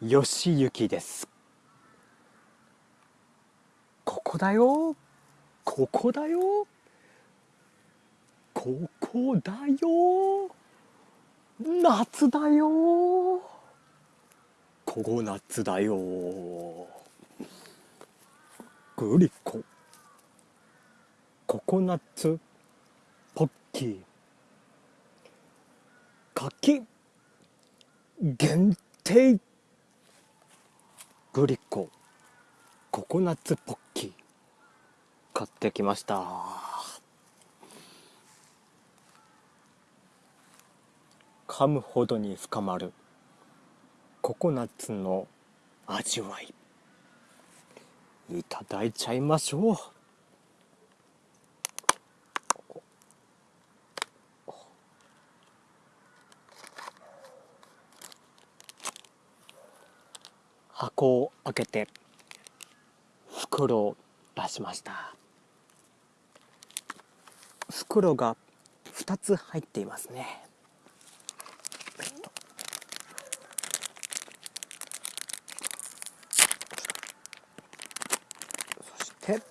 よしゆきです。ここだよ。ここだよ。ここだよ。夏だよ。ここ夏だよ。グリコ。ココナッツポッキー。柿。限定。グリコココナッツポッキー買ってきました。噛むほどに深まるココナッツの味わい。いただいちゃいましょう。箱を開けて袋を出しました。袋が2つ入っていますね。そして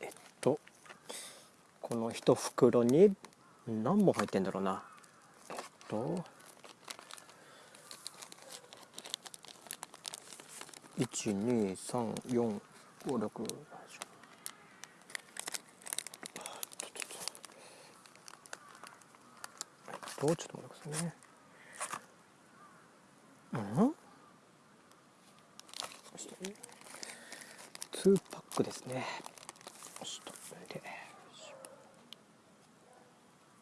えっとこの1袋に何本入ってんだろうな。えっと一二三四五六とち。ょっと待ってくださいね。うん？ツーパックですね。ちょっとで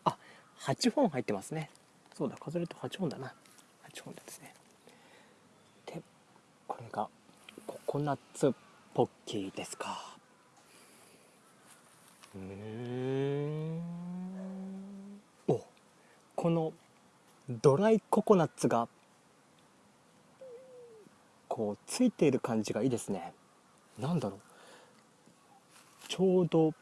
あ八本入ってますね。そうだ数えると八本だな。八本ですね。でこれがココナッツポッキーですか？うんおこのドライココナッツがこうついている感じがいいですね。なんだろう。ちょうど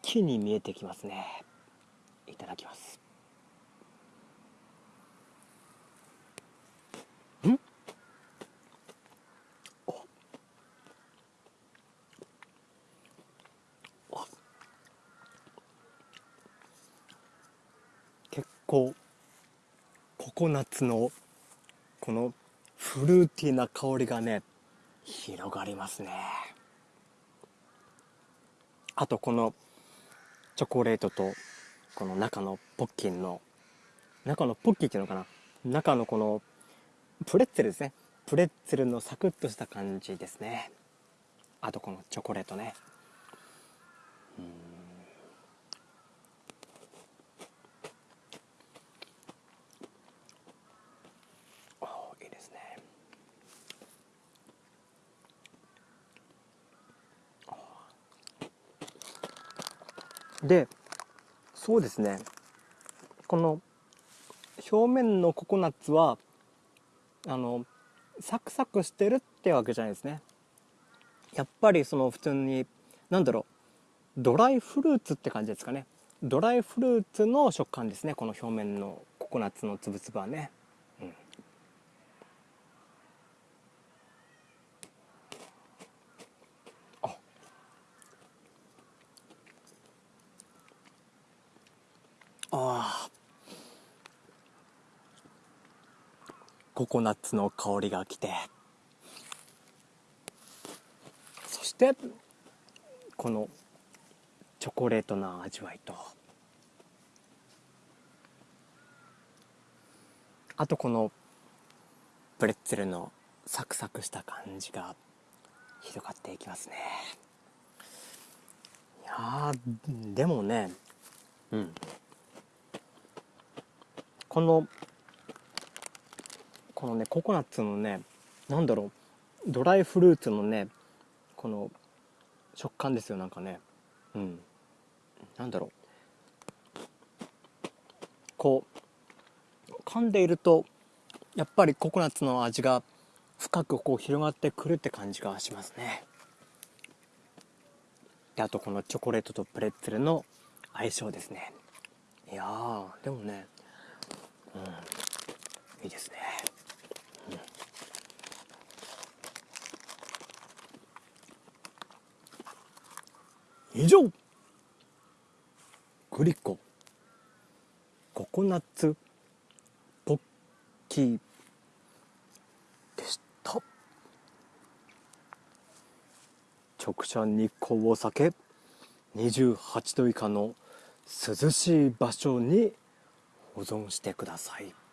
木に見えてきますね。いただきますん結構ココナッツのこのフルーティーな香りがね広がりますね。あとこのチョコレートとこの中のポッキーの中のポッキーっていうのかな？中のこのプレッツェルですね。プレッツェルのサクッとした感じですね。あとこのチョコレートね。いいですねでそうですね。この表面のココナッツはあのサクサクしてるってわけじゃないですね。やっぱりその普通に何だろうドライフルーツって感じですかね。ドライフルーツの食感ですねこの表面のココナッツのつぶつぶはね、うん、ああココナッツの香りがきて。そしてこのチョコレートな味わいと。あとこのプレッツェルのサクサクした感じが広がっていきますね。いやでもねうん。このこのねココナッツのねなんだろうドライフルーツのねこの食感ですよなんかね。うん。なんだろう。こう噛んでいるとやっぱりココナッツの味が深くこう広がってくるって感じがしますね。であとこのチョコレートとプレッツェルの相性ですね。いやでもねうんいいですね、以上。グリコ。ココナッツ。ポッキー。でした。直射日光を避け28度以下の涼しい場所に保存してください。